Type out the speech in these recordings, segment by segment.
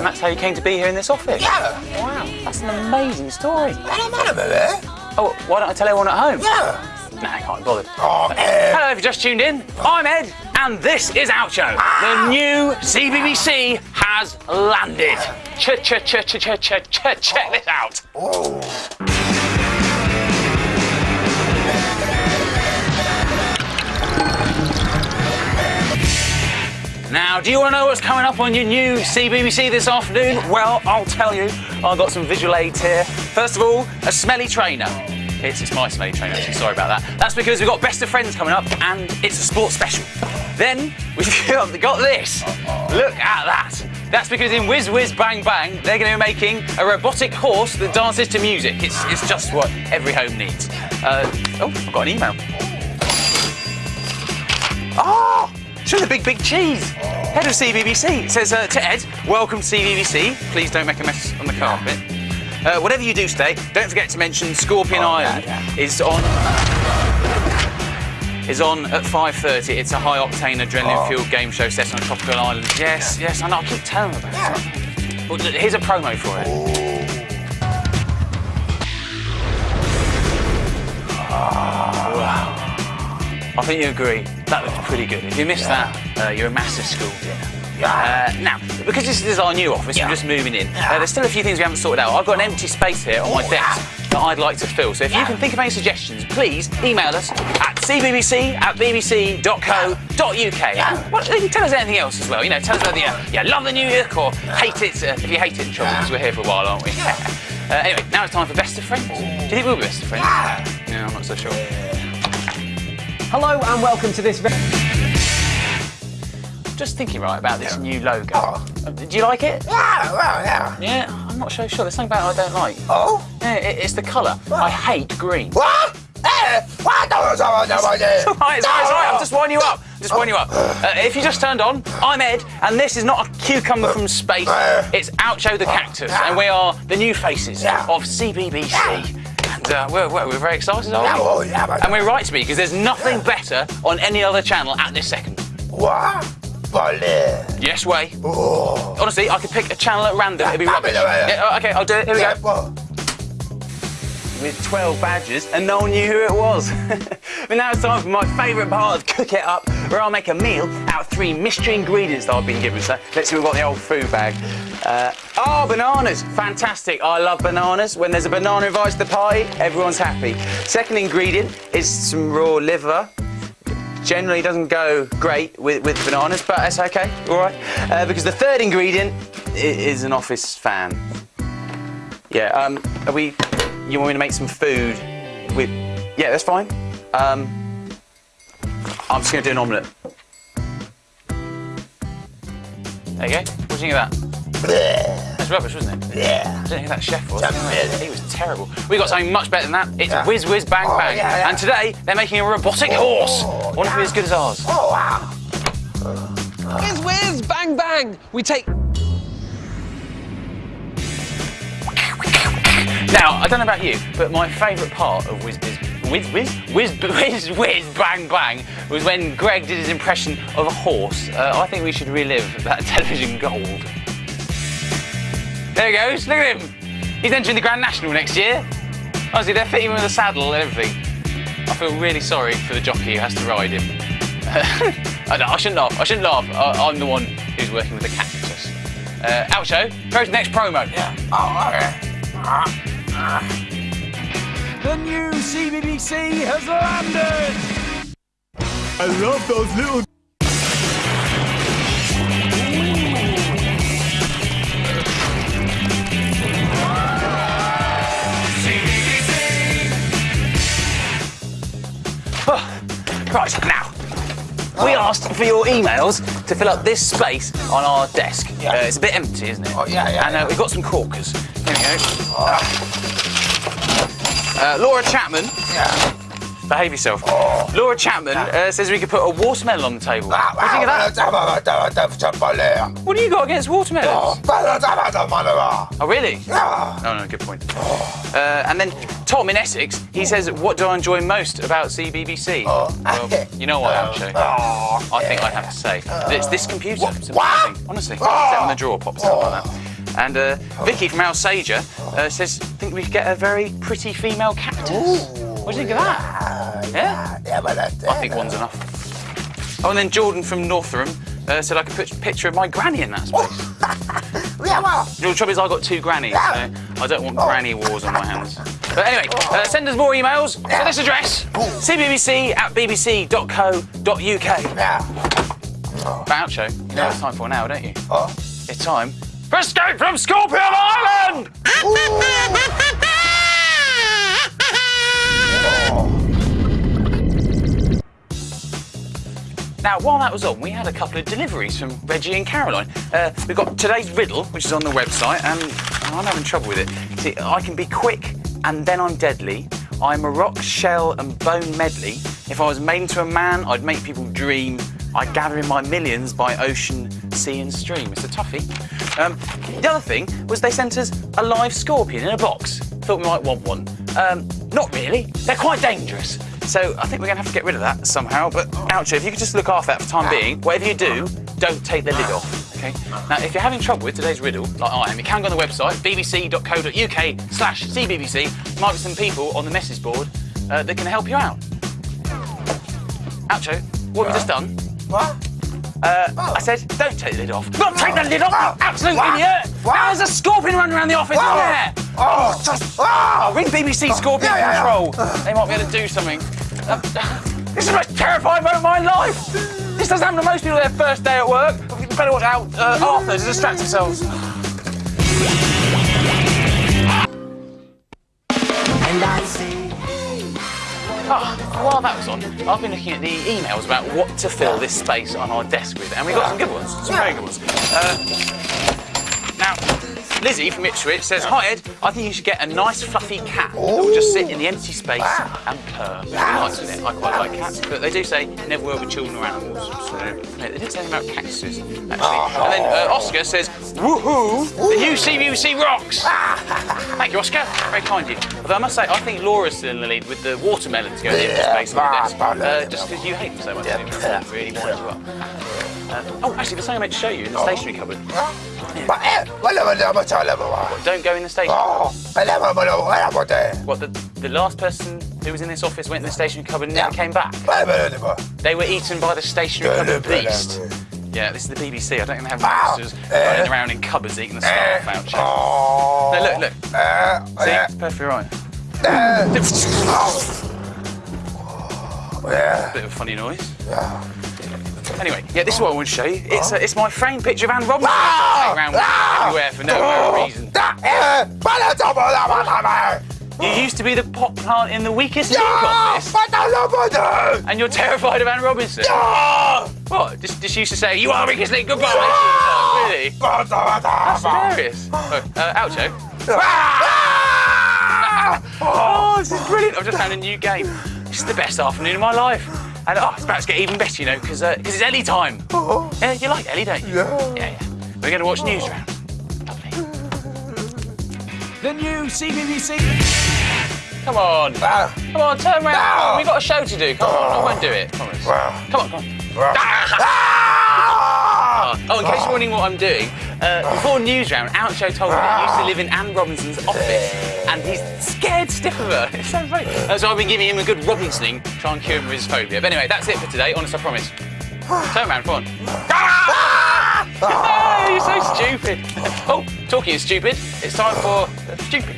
And that's how you came to be here in this office? Yeah. Wow, that's an amazing story. I don't matter, baby. Oh, why don't I tell everyone at home? Yeah. No, I can't be bothered. Oh, Ed. Hello, if you just tuned in, I'm Ed, and this is Oucho. The ah. new CBBC has landed. Ch ch ch ch ch ch ch check this out. Oh. Now, do you want to know what's coming up on your new CBBC this afternoon? Well, I'll tell you. I've got some visual aids here. First of all, a smelly trainer. It's, it's my smelly trainer, actually. Sorry about that. That's because we've got Best of Friends coming up, and it's a sports special. Then we've got this. Look at that. That's because in Whiz Whiz Bang Bang, they're going to be making a robotic horse that dances to music. It's, it's just what every home needs. Uh, oh, I've got an email. Oh, show the big, big cheese. Head of CBBC. Says uh, to Ed, welcome to CBBC. Please don't make a mess on the carpet. Uh, whatever you do today, don't forget to mention Scorpion Oh, Island yeah. is on is on at 5.30. It's a high octane adrenaline Oh. fueled game show set on a tropical island. Yes, yes, I know, I keep telling them about it. Well, here's a promo for it. Wow. I think you agree. That looks pretty good. If you missed that, uh, you're a massive school dinner. Uh, now, because this is our new office, Yeah. we're just moving in. Uh, there's still a few things we haven't sorted out. I've got an empty space here on my Oh, desk that I'd like to fill. So if you can think of any suggestions, please email us at cbbc at bbc.co.uk. Well, you can tell us anything else as well. You know, tell us whether you, you love the new look or hate it. Uh, if you hate it, in trouble, because we're here for a while, aren't we? Uh, anyway, now it's time for best of friends. Do you think we'll be best of friends? No, I'm not so sure. Hello and welcome to this. Just thinking right about this new logo. Oh. Uh, Do you like it? Yeah, well, yeah. Yeah, I'm not so sure. There's something about it I don't like. Oh? Yeah, it, it's the colour. I hate green. What? What? It's right, it's all right, it's all right. I'm just winding you up. I'm just winding you up. Uh, if you just turned on, I'm Ed, and this is not a cucumber from space. It's Oucho the Cactus, and we are the new faces of CBBC. And uh, we're, we're, we're very excited, aren't we? Oh, yeah, but- And we're right to be, because there's nothing better on any other channel at this second. What? Boleh. Yes, way. Oh. Honestly, I could pick a channel at random. It'd be Yeah, rubbish. yeah, yeah, yeah. Yeah, oh, okay, I'll do it. Here we Yeah, go. well, With 12 badges, and no one knew who it was. but now it's time for my favourite part of Cook It Up, where I'll make a meal out of three mystery ingredients that I've been given. So let's see, we've got the old food bag. Uh, oh, bananas. Fantastic. I love bananas. When there's a banana invited to the party, everyone's happy. Second ingredient is some raw liver. Generally doesn't go great with, with bananas, but that's okay, all right. Uh, because the third ingredient is an office fan. Yeah, um, are we, you want me to make some food with, yeah, that's fine. Um, I'm just gonna do an omelette. There you go. What do you think of that? That's rubbish, wasn't it? Yeah. I don't think that chef was. That's really- He was terrible. We got something much better than that. It's Yeah. Whiz Whiz Bang Oh, Bang. yeah, yeah. And today they're making a robotic oh, horse. Oh, Wonder if yeah. it's as good as ours. Oh, wow. Whiz whiz, bang bang. We take. Now, I don't know about you, but my favourite part of Whiz Whiz Whiz Whiz Whiz Whiz Bang Bang was when Greg did his impression of a horse. Uh, I think we should relive that television gold. There he goes. Look at him. He's entering the Grand National next year. Honestly, they're fitting him with a saddle and everything. I feel really sorry for the jockey who has to ride him. I, I shouldn't laugh. I shouldn't laugh. I, I'm the one who's working with the cactus. Uh, Oucho, go to the next promo. Yeah. Oh, okay. The new CBBC has landed. I love those little Right, now, we asked for your emails to fill up this space on our desk. Yeah. Uh, it's a bit empty, isn't it? Oh, yeah, yeah, And uh, yeah. we've got some corkers. Here we go. Uh, Laura Chapman, Yeah. behave yourself. Oh. Laura Chapman uh, says we could put a watermelon on the table. Ah, what do you think of that? What do you got against watermelons? Oh. Oh, really? No, no, good point. Uh, and then Tom in Essex, he says, what do I enjoy most about CBBC? Oh. Well, you know what? Oh, I think I'd have to say it's this computer. What? It's What? Honestly, Oh. in the drawer, pops out like that. And uh, Vicky from Alsager uh, says, think we could get a very pretty female cactus. What do you think of that? Yeah? Yeah, but that's I think one's enough. Oh, and then Jordan from Northam uh, said I could put a picture of my granny in that space. Yeah, well. You know, the trouble is I've got two grannies, so I don't want granny wars on my hands. But anyway, uh, send us more emails to this address, cbbc at bbc.co.uk. Yeah. Oucho, you know what it's time for now, don't you? Oh. It's time for Escape from Scorpion Island! Now, while that was on, we had a couple of deliveries from Reggie and Caroline. Uh, we've got today's riddle, which is on the website, and I'm having trouble with it. See, I can be quick and then I'm deadly. I'm a rock, shell, and bone medley. If I was made into a man, I'd make people dream. I gather in my millions by ocean, sea, and stream. It's a toughie. Um, the other thing was they sent us a live scorpion in a box. Thought we might want one. Um, not really. They're quite dangerous. So I think we're going to have to get rid of that somehow. But Oucho, if you could just look after that for the time being, whatever you do, don't take the lid off. Okay. Now, if you're having trouble with today's riddle, like I am, you can go on the website bbc.co.uk slash cbbc. Might be some people on the message board uh, that can help you out. Oucho, what have you just done? What? Uh, I said, don't take the lid off. Not take the lid off, you absolute What? idiot! What? Now there's a scorpion running around the office in there! Oh, just. I'll Oh! ring BBC Scorpion yeah, yeah, yeah. Control. They might be able to do something. Uh, this is the most terrifying moment of my life. This doesn't happen to most people their first day at work. You better watch out uh, after to distract themselves. Oh, while that was on, I've been looking at the emails about what to fill this space on our desk with, and we got some good ones, some very good ones. Uh, now, Lizzie from Ipswich says, Hi Ed, I think you should get a nice fluffy cat that will just sit in the empty space and purr. Nice, isn't it? I quite like cats, but they do say never work with children or animals. So, yeah, they didn't say anything about cactuses, actually. And then uh, Oscar says, Woohoo! The new CBBC rocks! Thank you, Oscar. Very kind of you. Although I must say, I think Laura's still in the lead with the watermelons going in the Yeah, space the desk. but- Uh, just because you hate them so much. Yeah. don't you? That's really winds you up. Uh, oh, actually, there's something I meant to show you in the stationery cupboard. But, eh, wala mo na masyala mo. Don't go in the stationery Oh, alam mo mo na wala mo te. What, the, the last person who was in this office went in the stationery cupboard and never came back? Wala mo na di ba? They were eaten by the stationery cupboard beast. Yeah, this is the BBC. I don't think they have monsters Eh. running around in cupboards eating the Eh, staff out. Oh. No, look, look. Eh, See? eh, It's perfectly right. eh. Yeah. Bit of a funny noise. Yeah. Anyway, yeah, this is what I want to show you. It's, uh, it's my framed picture of Anne Robinson. Ah! Around Ah! everywhere for no apparent reason. Da, wala sa mo na matama. You used to be the pot plant in the weakest link Yeah, office, patalo mo na. and you're terrified of Anne Robinson. Yeah. What? Just, just used to say, you are the weakest link, goodbye. Really? Bata, bata, That's hilarious. Oh, uh, Oucho. Ah! Oh, this is brilliant. I've just found a new game. This is the best afternoon of my life. And oh, it's about to get even better, you know, because uh 'cause it's Ellie time. Oh. Yeah, you like Ellie, don't you? Yeah. Yeah, yeah. We're going to watch Newsround. Lovely. The new CBBC. Come on. Ah, Come on, turn round. No. We've got a show to do. Come on, I won't do it. Promise. Wow. Come on, come on. ah. Oh, in case you're wondering what I'm doing, uh, before News Round, Oucho told me he used to live in Anne Robinson's office and he's scared stiff of her. It's so funny. Uh, so I've been giving him a good Robinsoning, try and cure him of his phobia. But anyway, that's it for today, honest, I promise. Turn around, come on. Oh, you're so stupid. Oh, talking of stupid, it's time for stupid.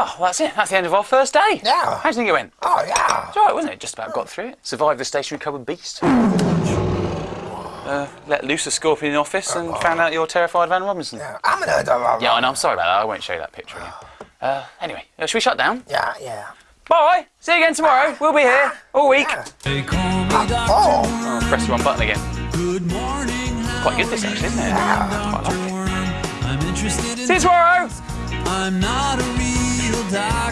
Oh, well, that's it. That's the end of our first day. Yeah. How do you think it went? Oh, yeah. It's all right, wasn't it? Just about got through it. Survived the stationery cupboard beast. Uh, let loose a scorpion in the office and found out you're terrified of Anne Robinson. Yeah, I'm gonna do I know. I'm sorry about that. I won't show you that picture again. Uh, anyway, uh, should we shut down? Yeah, yeah. Bye. See you again tomorrow. We'll be here all week. They call me Dr. Oh. Oh, press the wrong button again. Good morning. Quite good this actually, isn't it? Quite like it. I'm interested in See you tomorrow. I'm not a real doctor, but